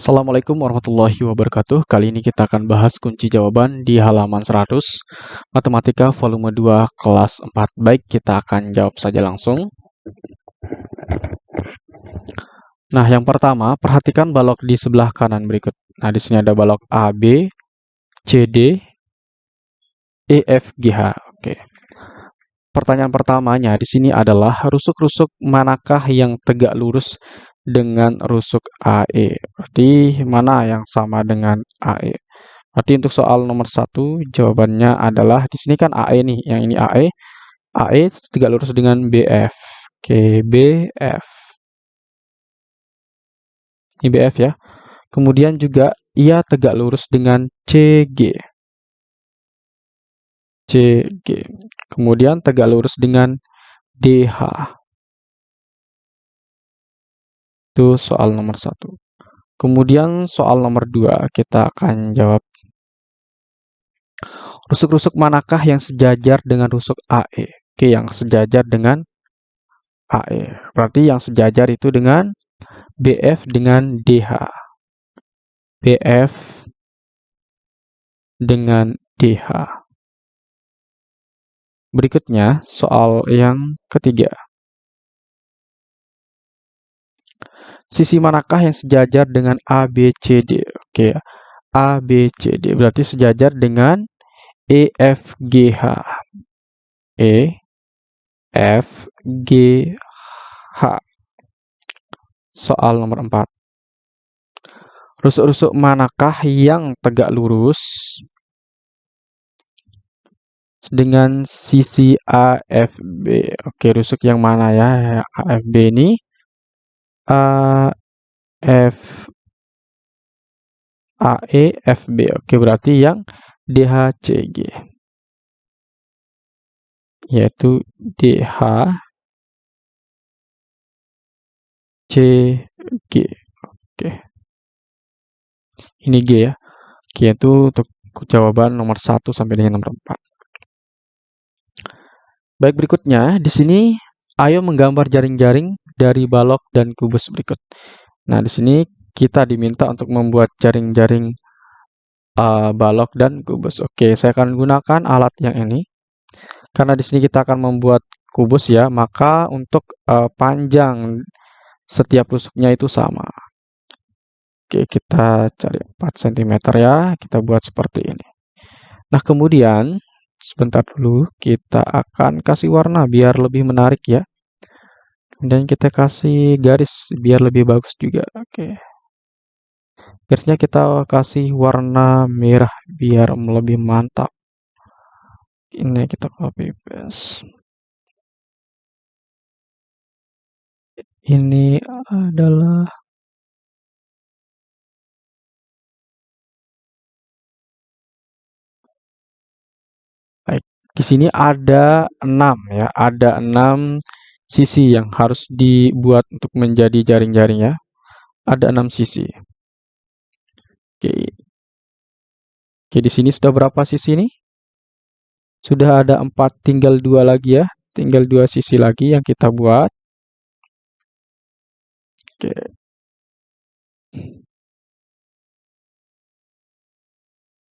Assalamualaikum warahmatullahi wabarakatuh. Kali ini kita akan bahas kunci jawaban di halaman 100 Matematika volume 2 kelas 4. Baik, kita akan jawab saja langsung. Nah, yang pertama, perhatikan balok di sebelah kanan berikut. Nah, di sini ada balok A, B, C, D, E, F, G, H. Oke. Pertanyaan pertamanya di sini adalah rusuk-rusuk manakah yang tegak lurus dengan rusuk AE. Berarti mana yang sama dengan AE? Berarti untuk soal nomor satu jawabannya adalah di sini kan AE nih, yang ini AE. AE tegak lurus dengan BF. Oke, BF. Ini BF ya. Kemudian juga ia tegak lurus dengan CG. CG. Kemudian tegak lurus dengan DH. Itu soal nomor satu. Kemudian soal nomor dua kita akan jawab. Rusuk-rusuk manakah yang sejajar dengan rusuk AE? Oke, yang sejajar dengan AE. Berarti yang sejajar itu dengan BF dengan DH. BF dengan DH. Berikutnya, soal yang ketiga. Sisi manakah yang sejajar dengan ABCD? Oke, ABCD berarti sejajar dengan EFGH. EFGH. Soal nomor 4. Rusuk-rusuk manakah yang tegak lurus dengan sisi AFB? Oke, rusuk yang mana ya? AFB ini A F A E F B. Oke, berarti yang DHCG yaitu DH CG. Oke. Ini G ya. Oke, itu untuk jawaban nomor 1 sampai dengan nomor 4. Baik, berikutnya di sini ayo menggambar jaring-jaring dari balok dan kubus berikut. Nah, di sini kita diminta untuk membuat jaring-jaring uh, balok dan kubus. Oke, saya akan gunakan alat yang ini. Karena di sini kita akan membuat kubus ya, maka untuk uh, panjang setiap tusuknya itu sama. Oke, kita cari 4 cm ya, kita buat seperti ini. Nah, kemudian sebentar dulu kita akan kasih warna biar lebih menarik ya dan kita kasih garis biar lebih bagus juga. Oke. Garisnya kita kasih warna merah biar lebih mantap. Ini kita copy paste. Ini adalah baik di sini ada 6 ya. Ada 6 sisi yang harus dibuat untuk menjadi jaring-jaring ya. Ada enam sisi. Oke. Oke, di sini sudah berapa sisi nih? Sudah ada empat, tinggal dua lagi ya. Tinggal dua sisi lagi yang kita buat. Oke.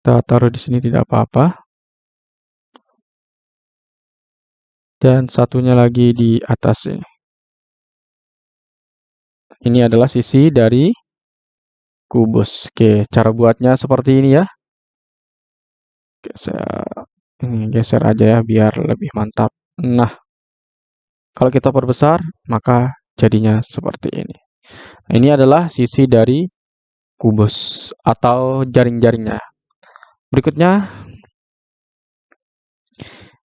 Kita taruh di sini tidak apa-apa. Dan satunya lagi di atas ini. Ini adalah sisi dari kubus. Oke, cara buatnya seperti ini ya. Oke, saya ini geser aja ya biar lebih mantap. Nah, kalau kita perbesar, maka jadinya seperti ini. Ini adalah sisi dari kubus atau jaring-jaringnya. Berikutnya,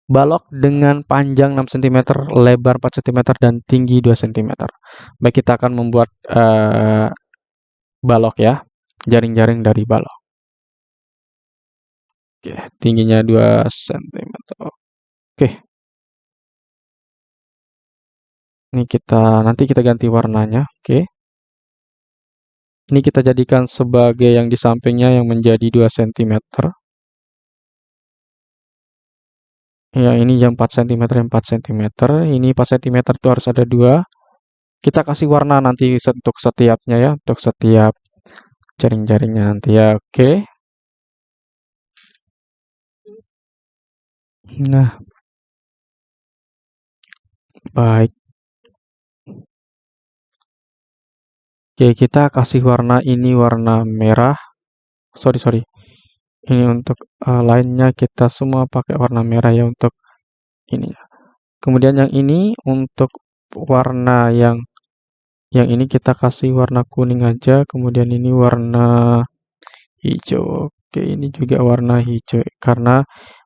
balok dengan panjang 6 cm, lebar 4 cm, dan tinggi 2 cm. Baik, kita akan membuat uh, balok ya, jaring-jaring dari balok. Oke, tingginya 2 cm. Oke. Ini kita nanti kita ganti warnanya, oke. Ini kita jadikan sebagai yang di sampingnya yang menjadi 2 cm. Ya, ini jam 4 cm, 4 cm. Ini 4 cm itu harus ada dua. Kita kasih warna nanti untuk setiapnya ya, untuk setiap jaring-jaringnya nanti ya, oke. Nah, baik. Oke, kita kasih warna ini warna merah. Sorry, sorry. Ini untuk uh, lainnya kita semua pakai warna merah ya untuk ini. Kemudian yang ini untuk warna yang yang ini kita kasih warna kuning aja, kemudian ini warna hijau. Oke, ini juga warna hijau karena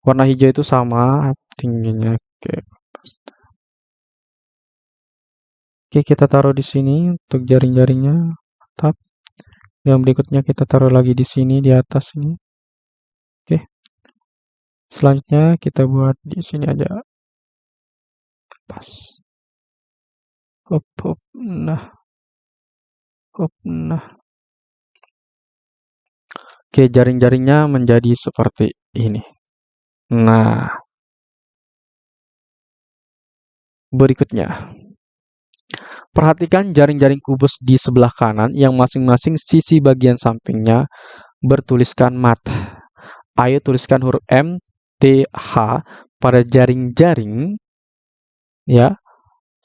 warna hijau itu sama tingginya. Oke. Oke, kita taruh di sini untuk jaring-jaringnya. Mantap. Yang berikutnya kita taruh lagi di sini di atas ini. Selanjutnya kita buat di sini aja. Pas. Hop, hop. Nah. Hop, nah. Oke, jaring-jaringnya menjadi seperti ini. Nah. Berikutnya. Perhatikan jaring-jaring kubus di sebelah kanan yang masing-masing sisi bagian sampingnya bertuliskan mat. Ayo tuliskan huruf M, T, H pada jaring-jaring ya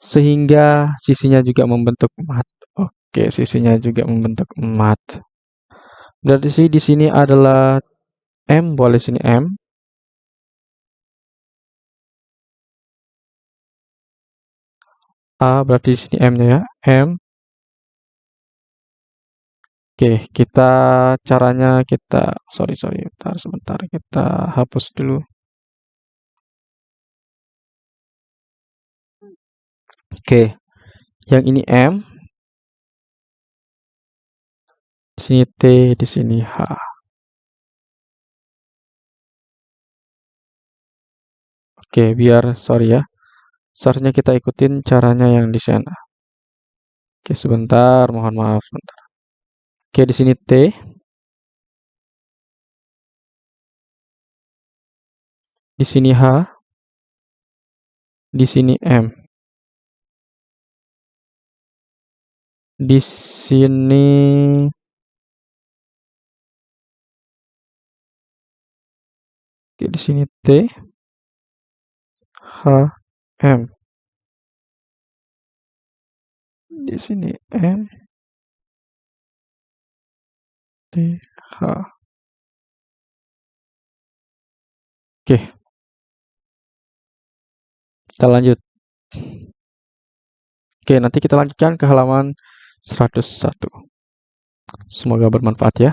sehingga sisinya juga membentuk mat. Oke, sisinya juga membentuk mat. Berarti di sini adalah M, boleh sini M. A berarti di sini M-nya ya, M. Oke, kita caranya kita sorry sorry bentar sebentar kita hapus dulu. Oke, yang ini M. Di sini T, di sini H. Oke, biar sorry ya. Seharusnya kita ikutin caranya yang di sana. Oke, sebentar, mohon maaf sebentar. Oke, di sini T. Di sini H. Di sini M. Di sini Oke, di sini T. H M. Di sini M. H. Oke. Kita lanjut. Oke, nanti kita lanjutkan ke halaman 101. Semoga bermanfaat ya.